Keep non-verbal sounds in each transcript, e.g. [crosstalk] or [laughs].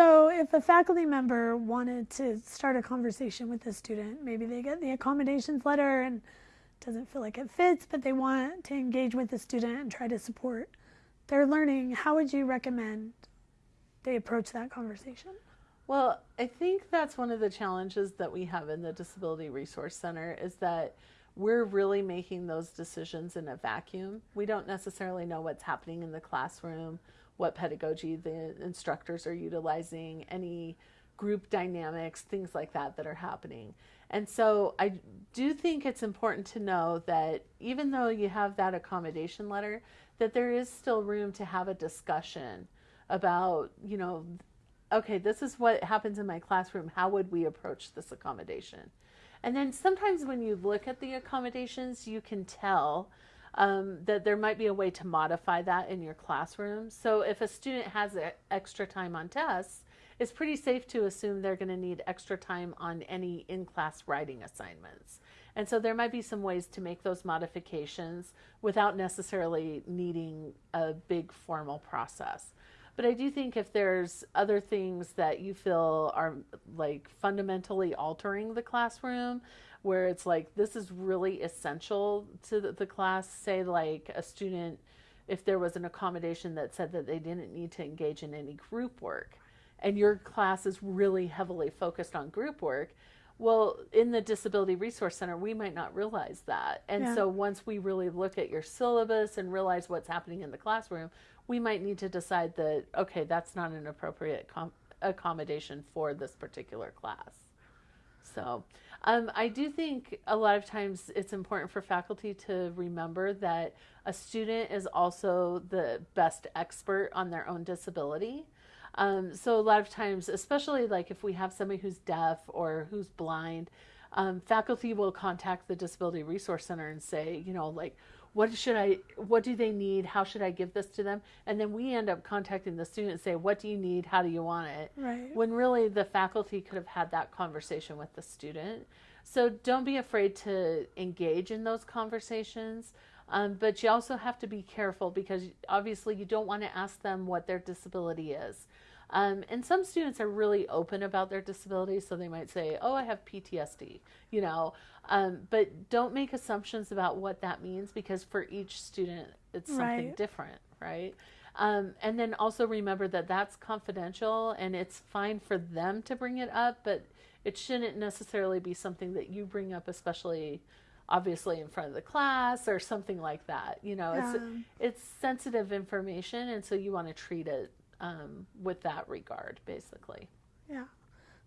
So, if a faculty member wanted to start a conversation with a student, maybe they get the accommodations letter and doesn't feel like it fits, but they want to engage with the student and try to support their learning, how would you recommend they approach that conversation? Well, I think that's one of the challenges that we have in the Disability Resource Center is that we're really making those decisions in a vacuum. We don't necessarily know what's happening in the classroom what pedagogy the instructors are utilizing, any group dynamics, things like that that are happening. And so I do think it's important to know that even though you have that accommodation letter, that there is still room to have a discussion about, you know, okay, this is what happens in my classroom. How would we approach this accommodation? And then sometimes when you look at the accommodations, you can tell um, that there might be a way to modify that in your classroom. So if a student has extra time on tests, it's pretty safe to assume they're going to need extra time on any in-class writing assignments. And so there might be some ways to make those modifications without necessarily needing a big formal process. But I do think if there's other things that you feel are like fundamentally altering the classroom, where it's like this is really essential to the, the class, say like a student, if there was an accommodation that said that they didn't need to engage in any group work, and your class is really heavily focused on group work, well, in the Disability Resource Center, we might not realize that. And yeah. so once we really look at your syllabus and realize what's happening in the classroom, we might need to decide that, okay, that's not an appropriate accommodation for this particular class. So um, I do think a lot of times it's important for faculty to remember that a student is also the best expert on their own disability. Um, so a lot of times, especially like if we have somebody who's deaf or who's blind, um, faculty will contact the Disability Resource Center and say, you know, like, what should I, what do they need? How should I give this to them? And then we end up contacting the student and say, what do you need? How do you want it? Right. When really the faculty could have had that conversation with the student. So don't be afraid to engage in those conversations. Um, but you also have to be careful because obviously you don't want to ask them what their disability is. Um, and some students are really open about their disability, so they might say, "Oh, I have PTSD," you know. Um, but don't make assumptions about what that means because for each student, it's something right. different, right? Um, and then also remember that that's confidential and it's fine for them to bring it up, but it shouldn't necessarily be something that you bring up, especially obviously in front of the class or something like that. You know, yeah. it's it's sensitive information, and so you want to treat it um, with that regard, basically. Yeah.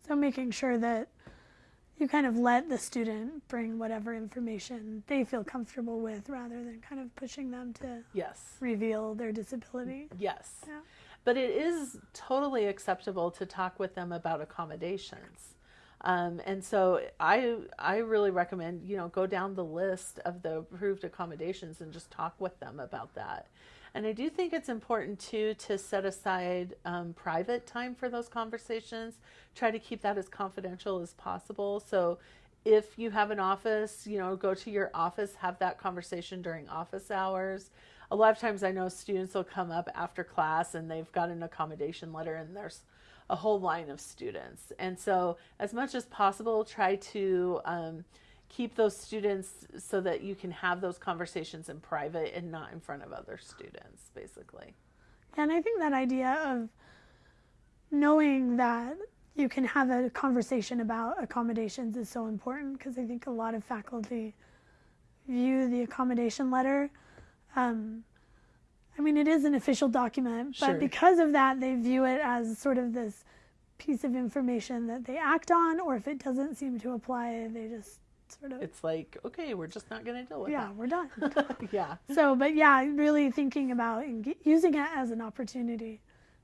So making sure that you kind of let the student bring whatever information they feel comfortable with rather than kind of pushing them to yes reveal their disability. Yes. Yeah. But it is totally acceptable to talk with them about accommodations. Um, and so I I really recommend you know go down the list of the approved accommodations and just talk with them about that. And I do think it's important too to set aside um, private time for those conversations. Try to keep that as confidential as possible. So if you have an office, you know, go to your office, have that conversation during office hours. A lot of times I know students will come up after class and they've got an accommodation letter and there's a whole line of students. And so as much as possible, try to um, keep those students so that you can have those conversations in private and not in front of other students, basically. And I think that idea of knowing that you can have a conversation about accommodations is so important because I think a lot of faculty view the accommodation letter. Um, I mean, it is an official document, but because of that, they view it as sort of this piece of information that they act on, or if it doesn't seem to apply, they just sort of. It's like, okay, we're just not going to deal with yeah, that. we're done. [laughs] yeah. So, but yeah, really thinking about using it as an opportunity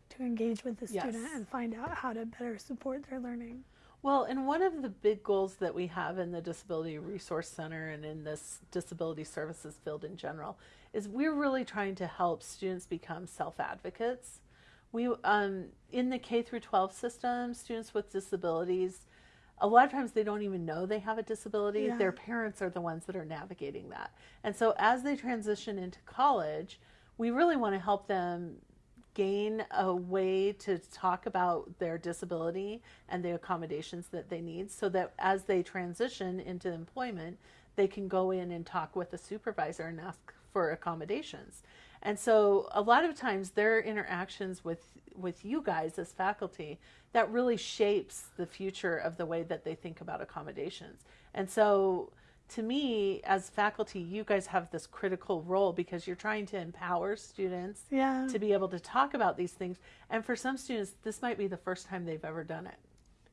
to engage with the student yes. and find out how to better support their learning. Well, and one of the big goals that we have in the Disability Resource Center and in this disability services field in general is we're really trying to help students become self-advocates. We, um, in the K through 12 system, students with disabilities a lot of times they don't even know they have a disability. Yeah. Their parents are the ones that are navigating that. And so as they transition into college, we really want to help them gain a way to talk about their disability and the accommodations that they need so that as they transition into employment, they can go in and talk with a supervisor and ask for accommodations. And so a lot of times their interactions with with you guys as faculty that really shapes the future of the way that they think about accommodations. And so to me as faculty you guys have this critical role because you're trying to empower students Yeah. to be able to talk about these things and for some students this might be the first time they've ever done it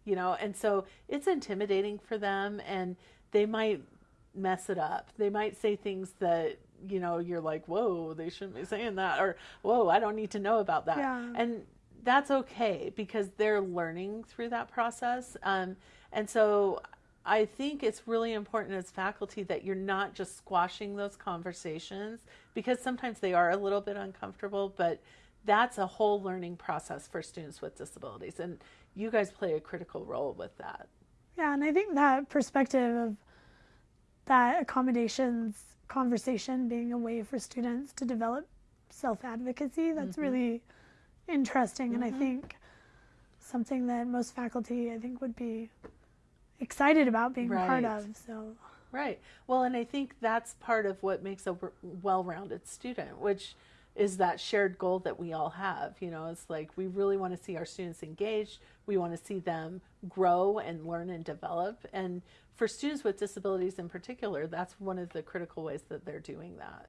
you know and so it's intimidating for them and they might mess it up they might say things that you know you're like whoa they shouldn't be saying that or whoa i don't need to know about that Yeah. and that's okay because they're learning through that process um, and so I think it's really important as faculty that you're not just squashing those conversations because sometimes they are a little bit uncomfortable, but that's a whole learning process for students with disabilities. And you guys play a critical role with that. Yeah, and I think that perspective of that accommodations conversation being a way for students to develop self advocacy, that's Mm-hmm. really interesting. And I think something that most faculty, I think, would be excited about being a part of. So, Right. Well, and I think that's part of what makes a well rounded student, which is that shared goal that we all have. You know, it's like we really want to see our students engaged, we want to see them grow and learn and develop. And for students with disabilities in particular, that's one of the critical ways that they're doing that.